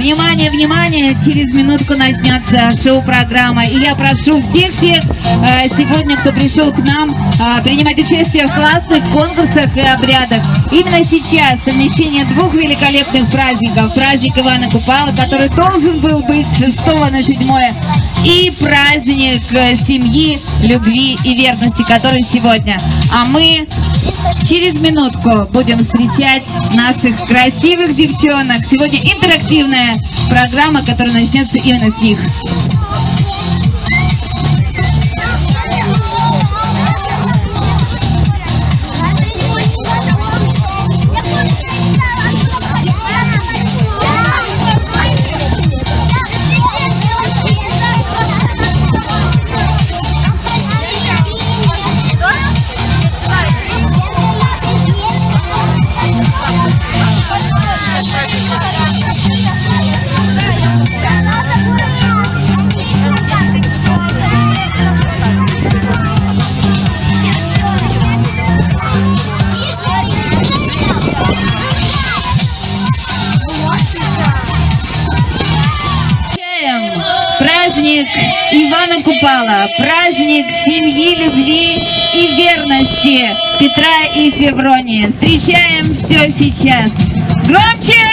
Внимание, внимание! Через минутку начнется шоу-программа. И я прошу всех-всех э, сегодня, кто пришел к нам, э, принимать участие в классных конкурсах и обрядах. Именно сейчас совмещение двух великолепных праздников. Праздник Ивана Купала, который должен был быть 6 на 7 и праздник э, семьи, любви и верности, который сегодня. А мы через минутку будем встречать наших красивых девчонок. Сегодня интерактивная программа, которая начнется именно с них. Ивана Купала, праздник семьи, любви и верности Петра и Февронии. Встречаем все сейчас. Громче!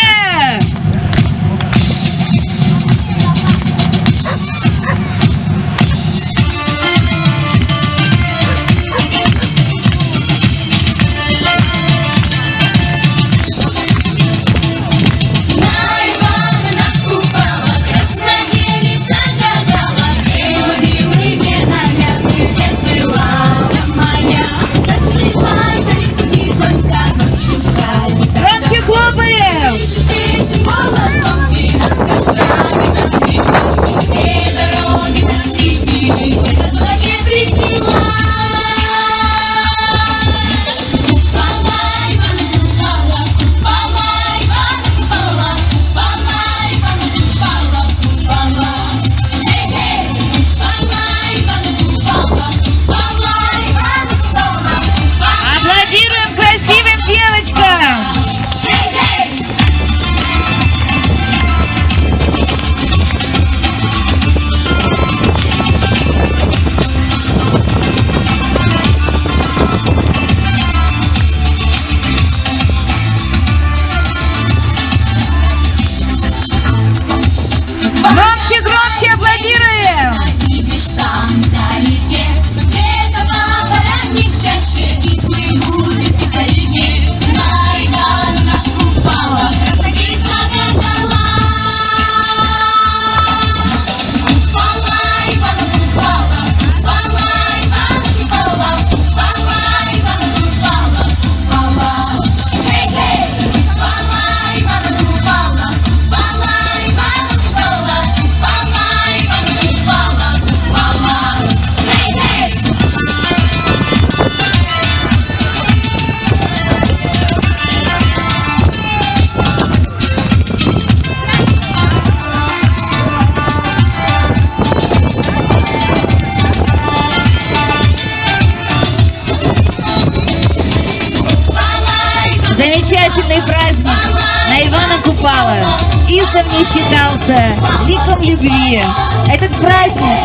Издавна считался ликом любви. Этот праздник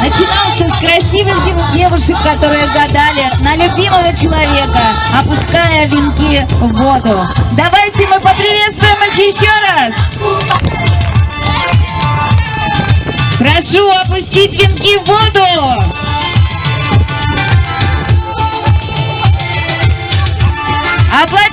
начинался с красивых дев- девушек, которые гадали на любимого человека, опуская венки в воду. Давайте мы поприветствуем их еще раз. Прошу опустить венки в воду. Аплодируем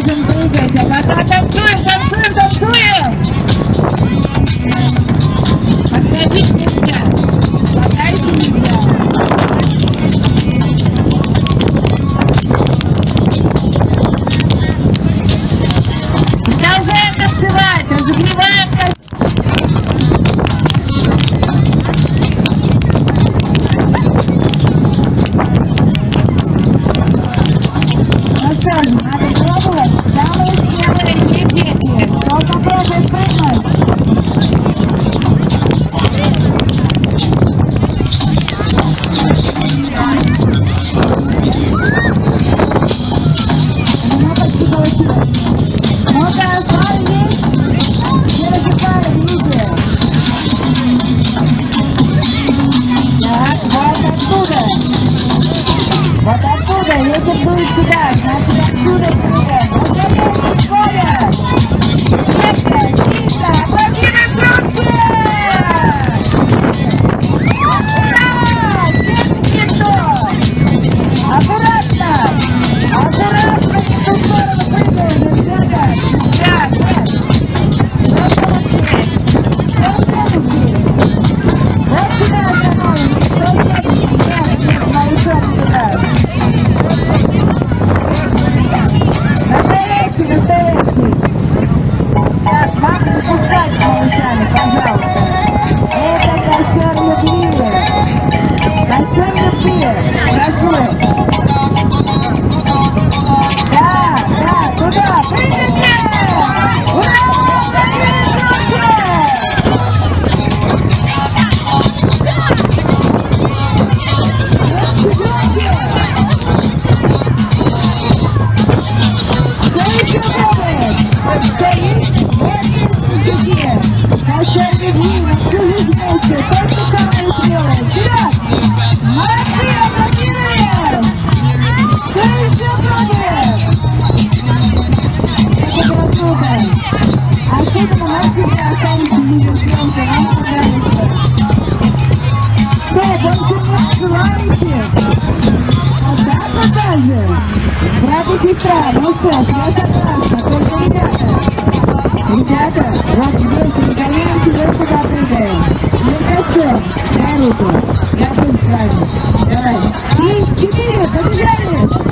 Sergeant Let's do it. ребята, вам вместе доганяем чего-то попрыгаем. Ну хорошо, на руку, я буду с вами. Давай. Три, четыре, побежали!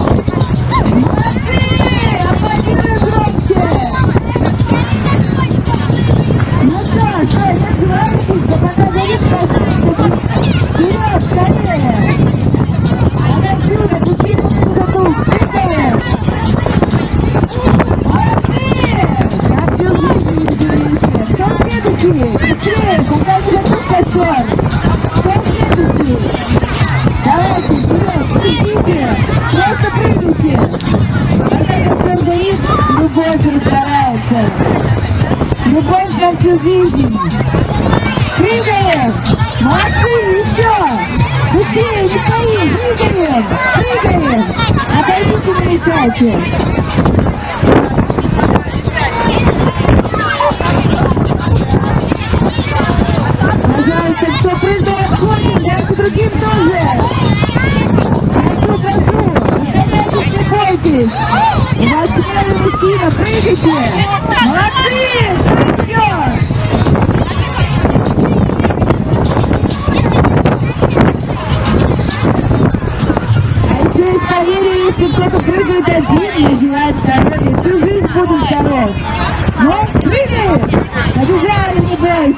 жизнь. Прыгаем! Молодцы, еще! Быстрее, не стоим! Прыгаем! Прыгаем! Отойдите на этапе!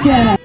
Yeah.